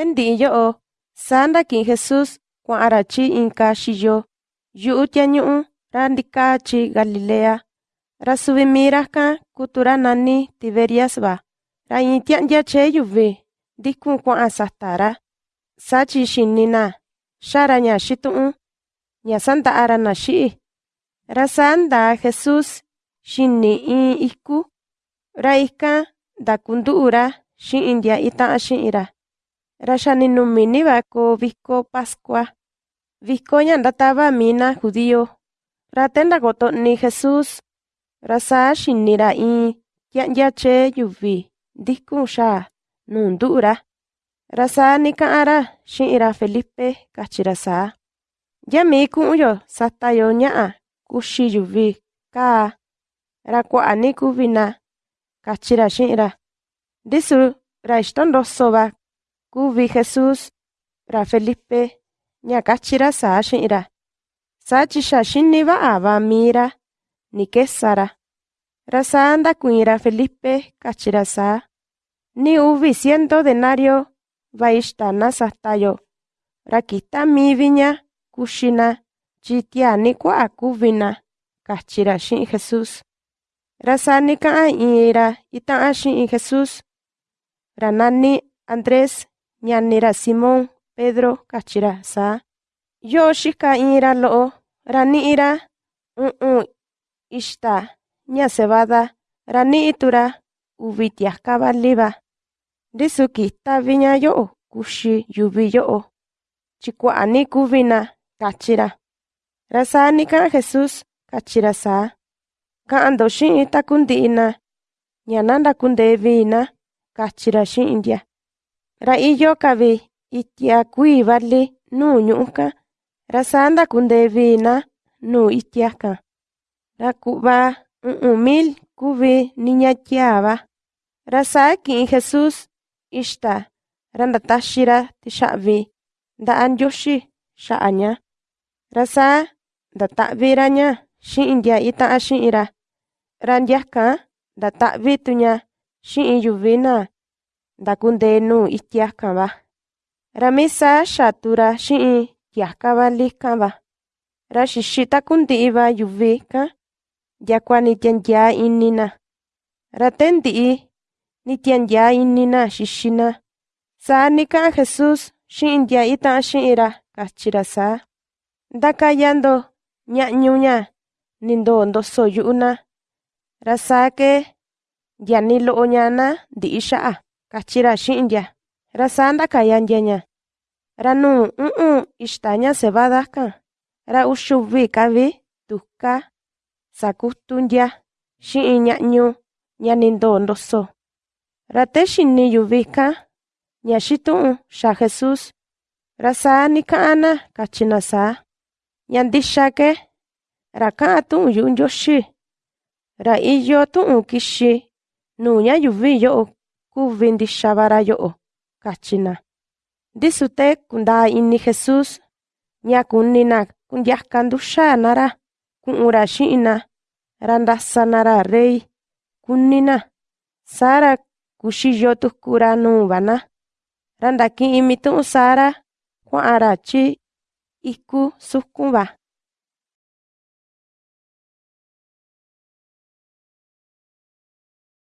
Tendi'i yo'o, saa ndaki'in Jesús kua'an‑ra chi inka xiyo yu'u tyañu'u ra ndikaa chi Galilea. Ra suvi mii rakan kutu ra nani Tiberias va, ra iin tya'ndya chee yuvi ndikun kua'an sata ra, sachi xini‑na xaa‑ra ña xitu'un ña sanda'a‑ra naxi'í. Ra saa ndaa Jesús xini iin iku, ra ikan ndakundu'u ra chi'in ndya ita'an chi'in‑ra. Ra xa ni numini va koo viko pascua, viko ña ndatava mii‑na judío. Ra te ndakoto'ni Jesús, ra saa xiní‑ra iin tya'ndya chee yuvi ndikun xaa nuu ndu'u‑ra. Ra saa nika'an‑ra chi'in ra Felipe, kachi‑ra saa: ―¿Yamii ku'un‑yo sata‑yo ña'a kuxi yuvi kaa? Ra kua'a ni kuvi‑na ―kachi‑ra chi'in‑ra. Ndisu ra ixtondoso va kuvi Jesús, ra Felipe ña kachi‑ra saa chi'in‑ra, sachi xa xiní va'a va mii‑ra. Ni kesa‑ra. Ra saa ndakuiin ra Felipe, kachi‑ra saa: ―Ni uvi ciento denario va ixta‑na sata‑yo, ra kita mii viña kuxi‑na. Chi tyaa ni kua'a kuvi‑na ―kachi‑ra chi'in Jesús. Ra saa nika'an iin ra ita'an xi'in Jesús, ra nani Andrés, ñani ra Simón Pedro, kachi‑ra saa: ―Yo'o xika iin ra lo'o ra ni'i ra u'un ixta ña cebada, ra ni'i tuku‑ra uvi tiaka vali va. Ndisu kita viña yo'o kuxi yuvi yo'o, chi kua'a ni kuvi‑na ―kachi‑ra. Ra saa nika'an Jesús, kachi‑ra saa: ―Ka'an ndo xi'in taku ndi'i‑na ña na ndakundee vii‑na ―kachi‑ra ndya. Ra iyo‑ka vi itya kuii vali nuu ñu'ú‑kan, ra saa ndakundee vii‑na nuu itya‑kan. Ra ku'va u'un mil kuvi niña tyaa va. Ra saa ki'in Jesús ixta ra ndataxi‑ra tixa'vi nda'a Ndioxi xa'a ña. Ra saa ndata'vi‑ra ña chi'in ndya ita'an chi'in‑ra. Ra ndyakan ndata'vi tuña chi'in ndakundee nuu itya‑kan va. Ra mii saa xatu‑ra chi'in tiaka vali‑kan va. Ra xixi taku ndi'i va yuvi kan, dyakua ni tyandyaa iñi‑na. Ra te ndi'i ni tyandyaa iñi‑na xixi‑na, saa nika'an Jesús chi'in ndya ita'an chi'in‑ra, kachi‑ra saa: ―Ndakaya ndo ña'ñu ña ni ndoo ndoso yu'u‑na, ra saa ke ndya ni lo'o ña‑na ndi'i xa'a ―kachi‑ra chi'in ndya. Ra saa ndakaya ndyaña. Ra nuu u'un ixta ña cebada kan, ra uxuvi ka‑vi tuka sakutu ndya chi'in ña'ñu ña ni ndoo ndoso. Ra te xiní yuvi kan ña xitu'un xaa Jesús, nika'an‑na kachi‑na saa: ―¿Ña ndixa ke ra ka'an ra iyo tu'un kixi nuu ñayuvi yo'o kuvi ntixavarayo'o kachina. Ndisu teé kuntaa ini Jesús ña kunina kuntiaka ntuxaanara ku'ura xi'ina ra rei, rey kunina sára kuxiyo tukura nuvana ra ntaki'i mitu'ún Sara kua'ara tyi iku sukumba.